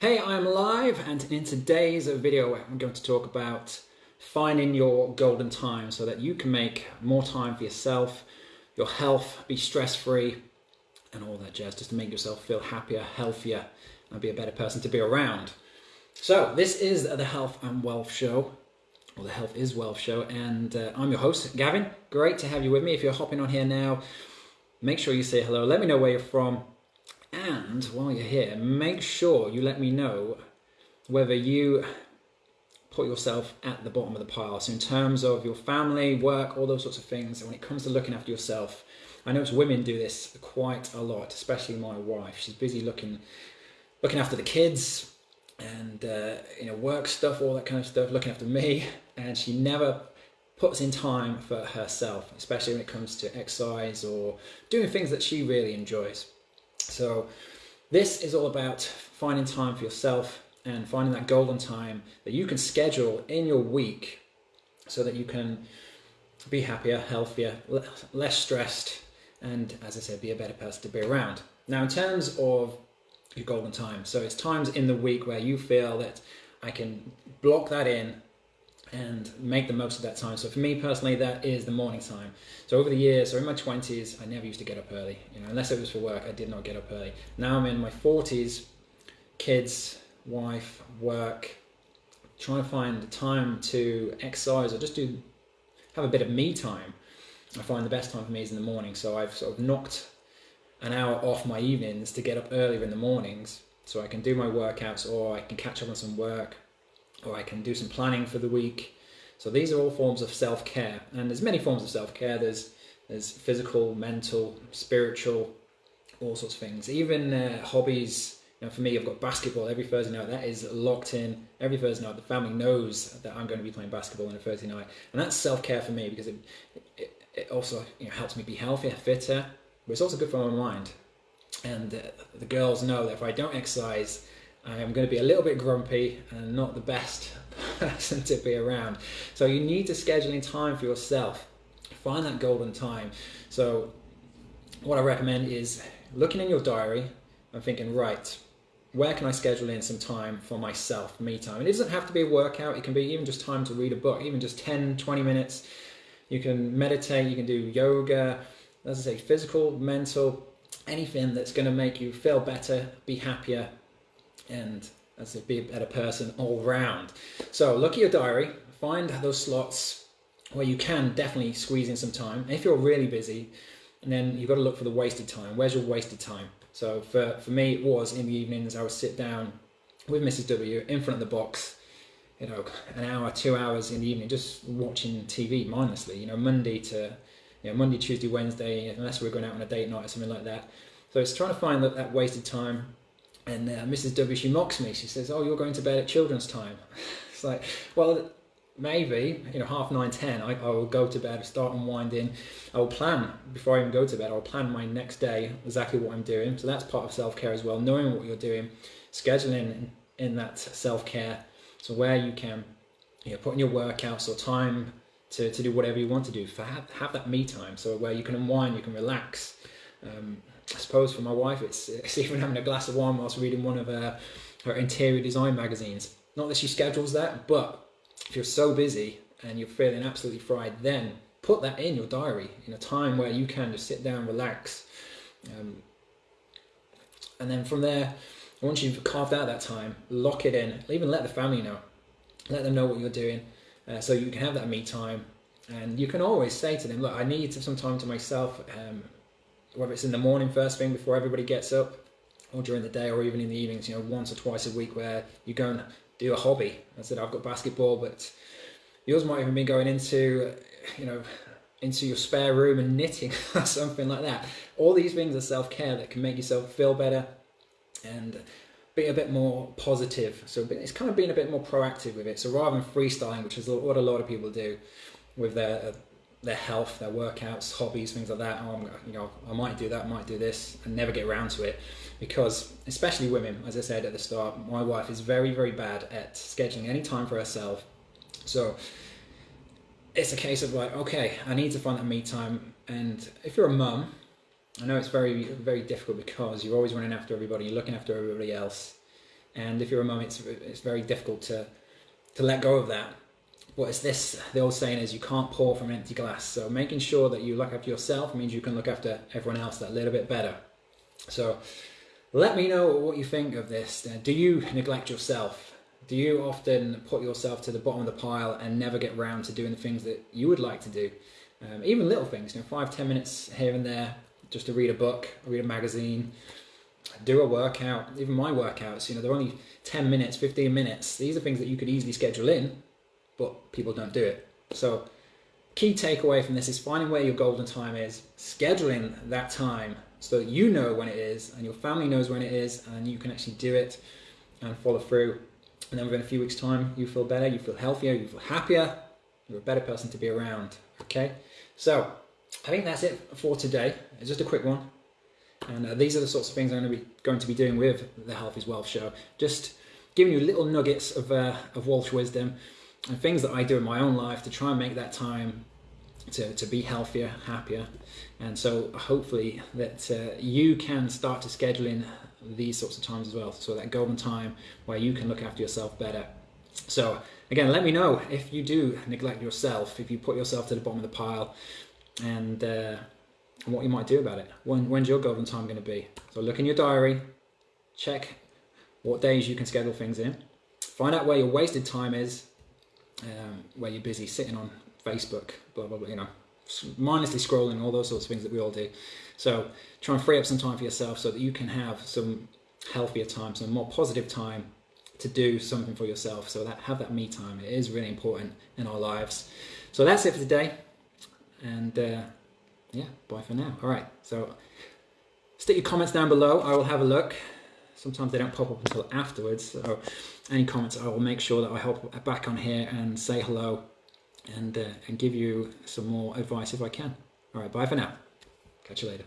Hey, I'm live and in today's video I'm going to talk about finding your golden time so that you can make more time for yourself, your health, be stress-free and all that jazz just to make yourself feel happier, healthier and be a better person to be around. So this is the Health and Wealth Show or the Health is Wealth Show and uh, I'm your host Gavin. Great to have you with me. If you're hopping on here now, make sure you say hello. Let me know where you're from and while you're here, make sure you let me know whether you put yourself at the bottom of the pile. So in terms of your family, work, all those sorts of things, when it comes to looking after yourself, I notice women do this quite a lot, especially my wife. She's busy looking looking after the kids and uh, you know work stuff, all that kind of stuff, looking after me, and she never puts in time for herself, especially when it comes to exercise or doing things that she really enjoys. So this is all about finding time for yourself and finding that golden time that you can schedule in your week so that you can be happier, healthier, less stressed, and as I said, be a better person to be around. Now, in terms of your golden time, so it's times in the week where you feel that I can block that in and make the most of that time. So for me personally, that is the morning time. So over the years, so in my 20s, I never used to get up early. You know, unless it was for work, I did not get up early. Now I'm in my 40s, kids, wife, work, trying to find time to exercise or just do have a bit of me time. I find the best time for me is in the morning. So I've sort of knocked an hour off my evenings to get up earlier in the mornings so I can do my workouts or I can catch up on some work or I can do some planning for the week. So these are all forms of self-care, and there's many forms of self-care. There's there's physical, mental, spiritual, all sorts of things. Even uh, hobbies. You know, for me, I've got basketball every Thursday night. That is locked in every Thursday night. The family knows that I'm going to be playing basketball on a Thursday night, and that's self-care for me because it, it, it also you know, helps me be healthier, fitter, but it's also good for my mind. And uh, the girls know that if I don't exercise, I am going to be a little bit grumpy and not the best person to be around. So you need to schedule in time for yourself. Find that golden time. So what I recommend is looking in your diary and thinking, right, where can I schedule in some time for myself, me time? It doesn't have to be a workout. It can be even just time to read a book, even just 10, 20 minutes. You can meditate, you can do yoga, as I say, physical, mental, anything that's going to make you feel better, be happier, and as a be a better person all round. So look at your diary, find those slots where you can definitely squeeze in some time. If you're really busy, and then you've got to look for the wasted time. Where's your wasted time? So for, for me, it was in the evenings, I would sit down with Mrs. W in front of the box, you know, an hour, two hours in the evening, just watching TV mindlessly, you know, Monday to, you know, Monday, Tuesday, Wednesday, unless we're going out on a date night or something like that. So it's trying to find that, that wasted time and uh, Mrs. W, she mocks me. She says, "Oh, you're going to bed at children's time." it's like, well, maybe you know, half nine, ten. I, I will go to bed, start unwinding. I will plan before I even go to bed. I'll plan my next day, exactly what I'm doing. So that's part of self care as well. Knowing what you're doing, scheduling in, that self care. So where you can, you know, put in your workouts or time to, to do whatever you want to do. For have, have that me time. So where you can unwind, you can relax. Um, I suppose for my wife, it's, it's even having a glass of wine whilst reading one of her, her interior design magazines. Not that she schedules that, but if you're so busy and you're feeling absolutely fried, then put that in your diary in a time where you can just sit down, relax. Um, and then from there, once you've carved out that time, lock it in. Even let the family know. Let them know what you're doing uh, so you can have that me time. And you can always say to them, look, I need some time to myself. Um, whether it's in the morning first thing before everybody gets up or during the day or even in the evenings, you know, once or twice a week where you go and do a hobby. I said, I've got basketball, but yours might even be going into, you know, into your spare room and knitting or something like that. All these things are self-care that can make yourself feel better and be a bit more positive. So it's kind of being a bit more proactive with it. So rather than freestyling, which is what a lot of people do with their their health, their workouts, hobbies, things like that. Oh, you know, I might do that, might do this, and never get around to it because, especially women, as I said at the start, my wife is very, very bad at scheduling any time for herself. So it's a case of like, okay, I need to find that me time. And if you're a mum, I know it's very, very difficult because you're always running after everybody, you're looking after everybody else. And if you're a mum, it's, it's very difficult to, to let go of that. But it's this, the old saying is you can't pour from an empty glass. So making sure that you look after yourself means you can look after everyone else that little bit better. So let me know what you think of this. Do you neglect yourself? Do you often put yourself to the bottom of the pile and never get round to doing the things that you would like to do? Um, even little things, you know, five, ten minutes here and there, just to read a book, read a magazine, do a workout. Even my workouts, you know, they're only 10 minutes, 15 minutes. These are things that you could easily schedule in, but people don't do it. So, key takeaway from this is finding where your golden time is, scheduling that time so that you know when it is and your family knows when it is and you can actually do it and follow through. And then within a few weeks' time, you feel better, you feel healthier, you feel happier, you're a better person to be around. Okay? So, I think that's it for today. It's just a quick one. And uh, these are the sorts of things I'm going to be going to be doing with the Health is Wealth show. Just giving you little nuggets of uh, of Walsh wisdom and things that I do in my own life to try and make that time to, to be healthier, happier. And so hopefully that uh, you can start to schedule in these sorts of times as well. So that golden time where you can look after yourself better. So again, let me know if you do neglect yourself, if you put yourself to the bottom of the pile and uh, what you might do about it. When, when's your golden time going to be? So look in your diary, check what days you can schedule things in, find out where your wasted time is, um, where you're busy sitting on Facebook, blah, blah, blah, you know, mindlessly scrolling, all those sorts of things that we all do. So try and free up some time for yourself so that you can have some healthier time, some more positive time to do something for yourself. So that have that me time. It is really important in our lives. So that's it for today. And uh, yeah, bye for now. All right. So stick your comments down below. I will have a look. Sometimes they don't pop up until afterwards. So any comments, I will make sure that I hop back on here and say hello and, uh, and give you some more advice if I can. All right, bye for now. Catch you later.